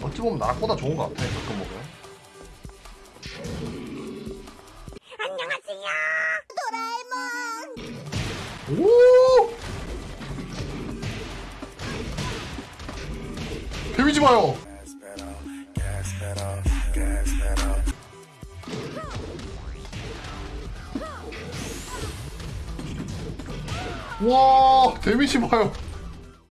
어찌 보면 나보다 좋은 것 같아 가끔 보면. 안녕하세요. 도라에몽. 오! 데미지 봐요! 와 데미지 봐요.